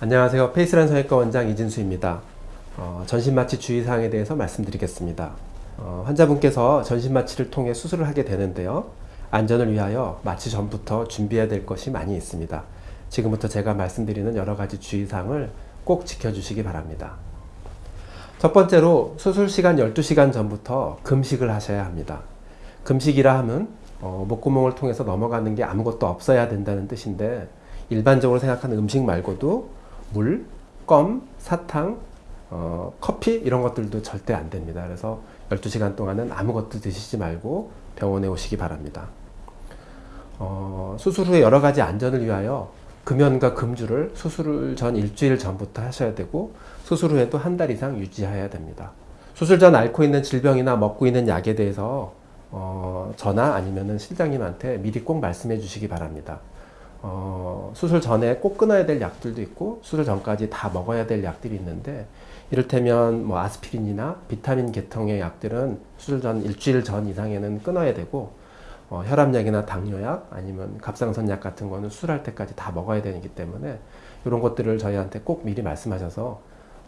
안녕하세요. 페이스란 성형외과 원장 이진수입니다. 어, 전신마취 주의사항에 대해서 말씀드리겠습니다. 어, 환자분께서 전신마취를 통해 수술을 하게 되는데요. 안전을 위하여 마취 전부터 준비해야 될 것이 많이 있습니다. 지금부터 제가 말씀드리는 여러 가지 주의사항을 꼭 지켜주시기 바랍니다. 첫 번째로 수술 시간 12시간 전부터 금식을 하셔야 합니다. 금식이라 함은 어, 목구멍을 통해서 넘어가는 게 아무것도 없어야 된다는 뜻인데 일반적으로 생각하는 음식 말고도 물, 껌, 사탕, 어, 커피 이런 것들도 절대 안 됩니다. 그래서 12시간 동안은 아무것도 드시지 말고 병원에 오시기 바랍니다. 어, 수술 후에 여러 가지 안전을 위하여 금연과 금주를 수술 전 일주일 전부터 하셔야 되고 수술 후에도 한 달 이상 유지해야 됩니다. 수술 전 앓고 있는 질병이나 먹고 있는 약에 대해서 어, 저나 아니면 실장님한테 미리 꼭 말씀해 주시기 바랍니다. 어, 수술 전에 꼭 끊어야 될 약들도 있고 수술 전까지 다 먹어야 될 약들이 있는데 이를테면 뭐 아스피린이나 비타민 계통의 약들은 수술 전 일주일 전 이상에는 끊어야 되고 어, 혈압약이나 당뇨약 아니면 갑상선약 같은 거는 수술할 때까지 다 먹어야 되기 때문에 이런 것들을 저희한테 꼭 미리 말씀하셔서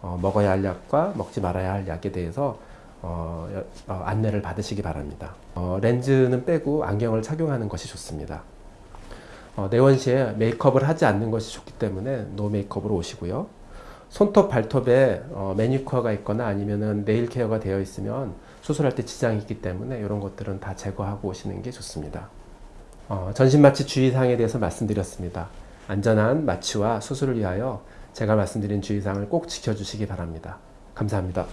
어, 먹어야 할 약과 먹지 말아야 할 약에 대해서 어, 어, 안내를 받으시기 바랍니다. 어, 렌즈는 빼고 안경을 착용하는 것이 좋습니다. 어, 내원 시에 메이크업을 하지 않는 것이 좋기 때문에 노 메이크업으로 오시고요. 손톱, 발톱에 어, 매니큐어가 있거나 아니면은 네일 케어가 되어 있으면 수술할 때 지장이 있기 때문에 이런 것들은 다 제거하고 오시는 게 좋습니다. 어, 전신 마취 주의사항에 대해서 말씀드렸습니다. 안전한 마취와 수술을 위하여 제가 말씀드린 주의사항을 꼭 지켜주시기 바랍니다. 감사합니다.